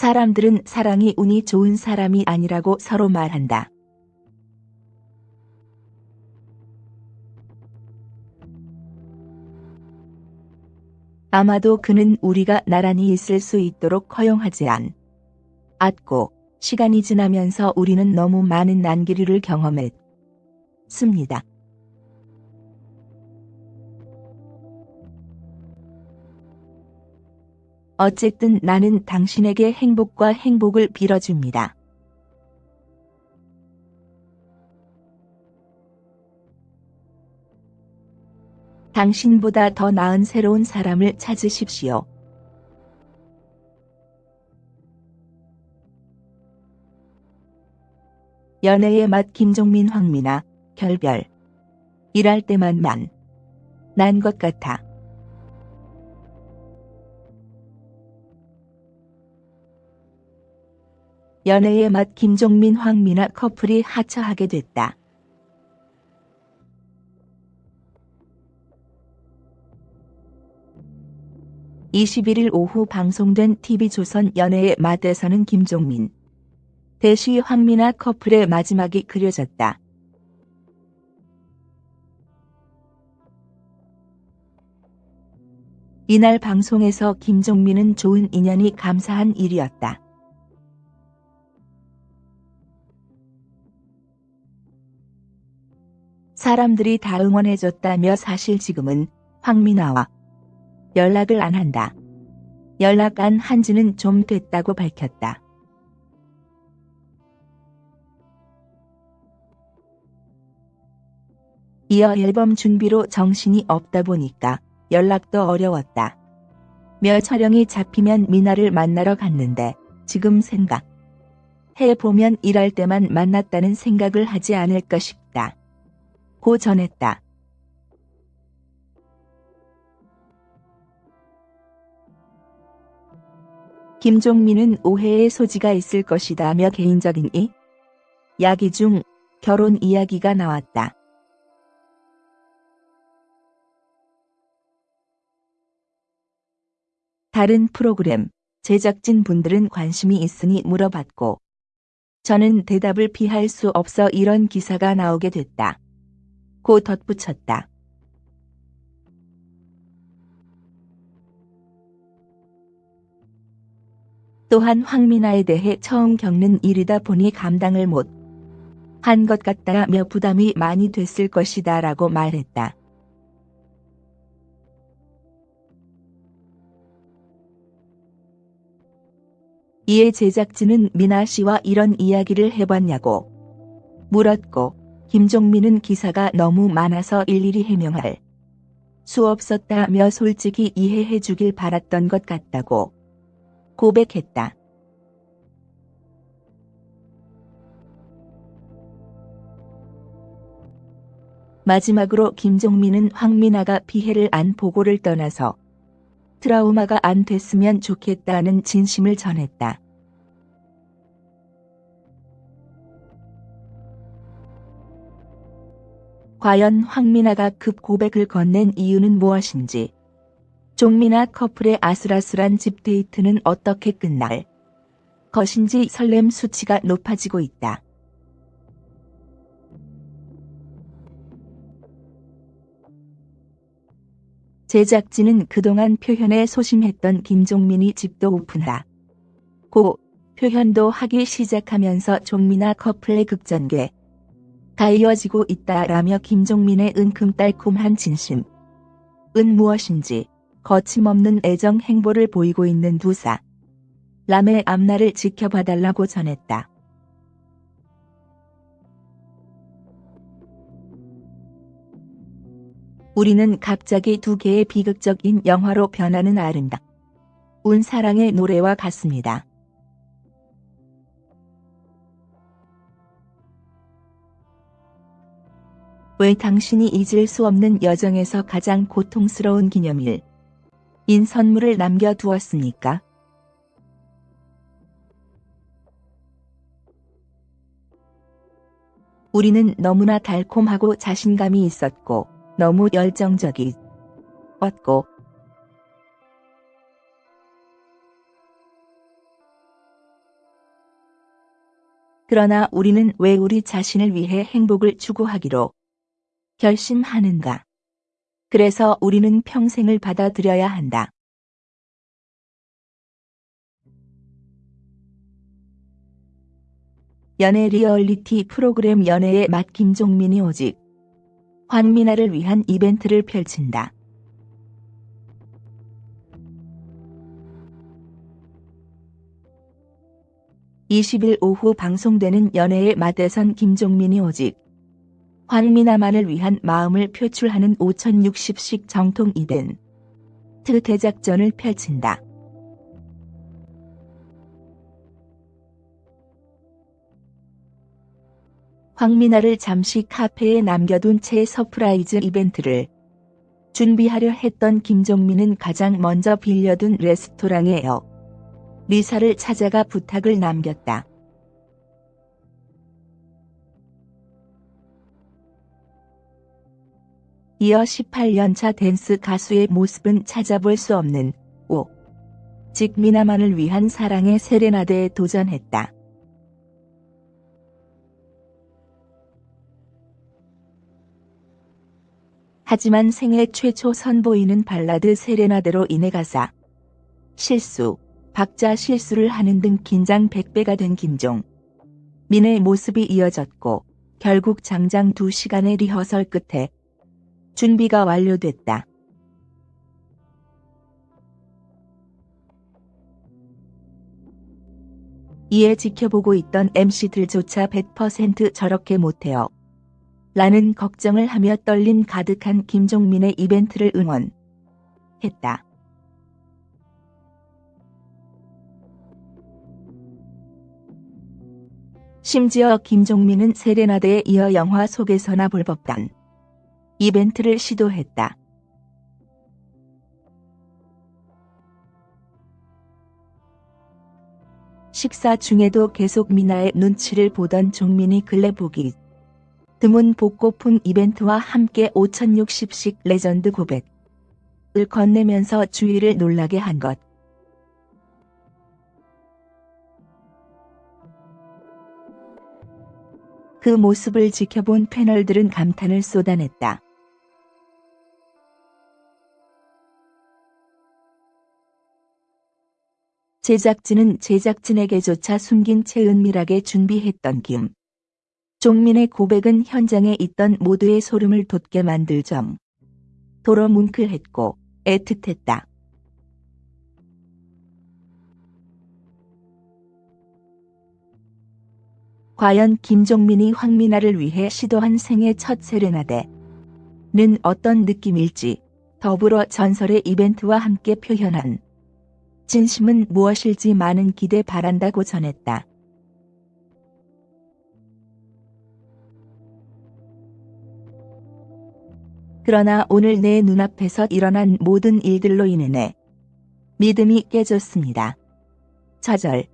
사람들은 사랑이 운이 좋은 사람이 아니라고 서로 말한다. 아마도 그는 우리가 나란히 있을 수 있도록 허용하지 않. 않고 시간이 지나면서 우리는 너무 많은 난기류를 경험했습니다. 어쨌든 나는 당신에게 행복과 행복을 빌어줍니다. 당신보다 더 나은 새로운 사람을 찾으십시오. 연애의 맛 김종민 황미나 결별 일할 때만 만 난 것 같아. 연애의 맛 김종민 황미나 커플이 하차하게 됐다. (21일) 오후 방송된 TV조선 연애의 맛에서는 김종민 대시 황미나 커플의 마지막이 그려졌다. 이날 방송에서 김종민은 좋은 인연이 감사한 일이었다. 사람들이 다 응원해줬다며 사실 지금은 황미나와 연락을 안 한다. 연락 안 한지는 좀 됐다고 밝혔다. 이어 앨범 준비로 정신이 없다 보니까 연락도 어려웠다. 며 촬영이 잡히면 미나를 만나러 갔는데 지금 생각 해보면 일할 때만 만났다는 생각을 하지 않을까 싶다. 고 전했다. 김종민은 오해의 소지가 있을 것이다며 개인적인 이 야기 중 결혼 이야기가 나왔다. 다른 프로그램 제작진 분들은 관심이 있으니 물어봤고 저는 대답을 피할 수 없어 이런 기사가 나오게 됐다. 고 덧붙였다. 또한 황미나에 대해 처음 겪는 일이다 보니 감당을 못 한 것 같다며 부담이 많이 됐을 것이다 라고 말했다. 이에 제작진은 미나 씨와 이런 이야기를 해봤냐고 물었고 김종민은 기사가 너무 많아서 일일이 해명할 수 없었다며 솔직히 이해해 주길 바랐던 것 같다고 고백했다. 마지막으로 김종민은 황미나가 피해를 안 보고를 떠나서 트라우마가 안 됐으면 좋겠다는 진심을 전했다. 과연 황미나가 급 고백을 건넨 이유는 무엇인지 종미나 커플의 아슬아슬한 집 데이트는 어떻게 끝날 것인지 설렘 수치가 높아지고 있다. 제작진은 그동안 표현에 소심했던 김종민이 집도 오픈하 고 표현도 하기 시작하면서 종미나 커플의 극전개 가 이어지고 있다라며 김종민의 은큼달콤한 진심. 은 무엇인지 거침없는 애정 행보를 보이고 있는 두사. 람의 앞날을 지켜봐달라고 전했다. 우리는 갑자기 두 개의 비극적인 영화로 변하는 아름다운 사랑의 노래와 같습니다. 왜 당신이 잊을 수 없는 여정에서 가장 고통스러운 기념일 인 선물을 남겨두었습니까? 우리는 너무나 달콤하고 자신감이 있었고 너무 열정적이었고 그러나 우리는 왜 우리 자신을 위해 행복을 추구하기로 결심하는가? 그래서 우리는 평생을 받아들여야 한다. 연애 리얼리티 프로그램 연애의 맛 김종민이 오직 황미나를 위한 이벤트를 펼친다. 20일 오후 방송되는 연애의 맛에선 김종민이 오직 황미나만을 위한 마음을 표출하는 5060식 정통 이벤트 대작전을 펼친다. 황미나를 잠시 카페에 남겨둔 채 서프라이즈 이벤트를 준비하려 했던 김종민은 가장 먼저 빌려둔 레스토랑에요. 리사를 찾아가 부탁을 남겼다. 이어 18년차 댄스 가수의 모습은 찾아볼 수 없는 오. 직 미나만을 위한 사랑의 세레나데에 도전했다. 하지만 생애 최초 선보이는 발라드 세레나데로 인해 가사 실수, 박자 실수를 하는 등 긴장 100배가 된 김종. 민의 모습이 이어졌고 결국 장장 2시간의 리허설 끝에 준비가 완료됐다. 이에 지켜보고 있던 MC들조차 100% 저렇게 못해요. 라는 걱정을 하며 떨림 가득한 김종민의 이벤트를 응원했다. 심지어 김종민은 세레나데에 이어 영화 속에서나 볼 법한 이벤트를 시도했다. 식사 중에도 계속 미나의 눈치를 보던 종민이 근래 보기 드문 복고풍 이벤트와 함께 5060식 레전드 고백을 건네면서 주위를 놀라게 한 것. 그 모습을 지켜본 패널들은 감탄을 쏟아냈다. 제작진은 제작진에게조차 숨긴 채 은밀하게 준비했던 김. 종민의 고백은 현장에 있던 모두의 소름을 돋게 만들 점. 도로 뭉클했고 애틋했다. 과연 김종민이 황미나를 위해 시도한 생애 첫 세레나데는 어떤 느낌일지 더불어 전설의 이벤트와 함께 표현한 진심은 무엇일지 많은 기대 바란다고 전했다. 그러나 오늘 내 눈앞에서 일어난 모든 일들로 인해 믿음이 깨졌습니다. 좌절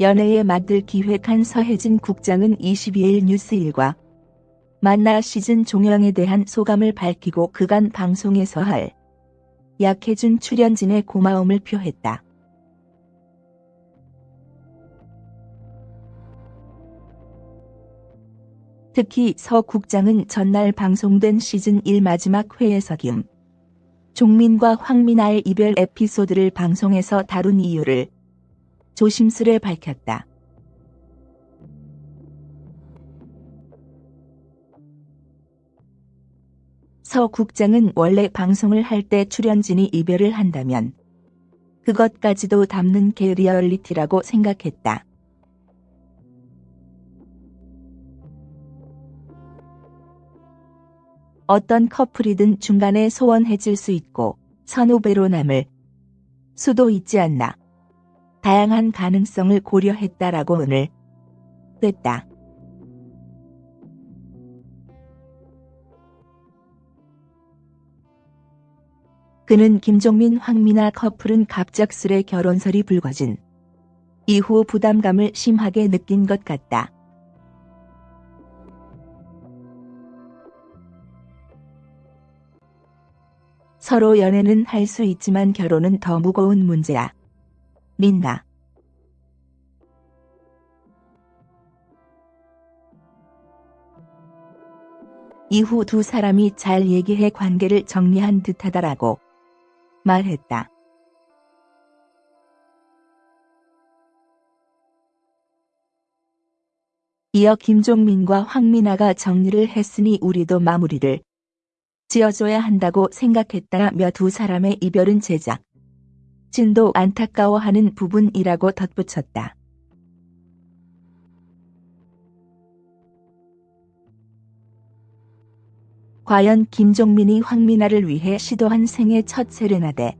연애의 맛을 기획한 서혜진 국장은 22일 뉴스일과 만나 시즌 종영에 대한 소감을 밝히고 그간 방송에서 할 약해준 출연진의 고마움을 표했다. 특히 서 국장은 전날 방송된 시즌 1 마지막 회에서 김 종민과 황미나의 이별 에피소드를 방송에서 다룬 이유를 조심스레 밝혔다. 서 국장은 원래 방송을 할 때 출연진이 이별을 한다면 그것까지도 담는 게 리얼리티라고 생각했다. 어떤 커플이든 중간에 소원해질 수 있고 선후배로 남을 수도 있지 않나. 다양한 가능성을 고려했다라고 오늘 됐다. 그는 김종민 황미나 커플은 갑작스레 결혼설이 불거진 이후 부담감을 심하게 느낀 것 같다. 서로 연애는 할 수 있지만 결혼은 더 무거운 문제야. 민나. 이후 두 사람이 잘 얘기해 관계를 정리한 듯하다라고 말했다. 이어 김종민과 황민아가 정리를 했으니 우리도 마무리를 지어줘야 한다고 생각했다며 두 사람의 이별은 제작. 진도 안타까워하는 부분이라고 덧붙였다. 과연 김종민이 황민아를 위해 시도한 생애 첫 세레나데는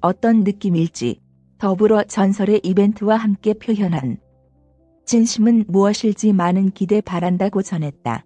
어떤 느낌일지 더불어 전설의 이벤트와 함께 표현한 진심은 무엇일지 많은 기대 바란다고 전했다.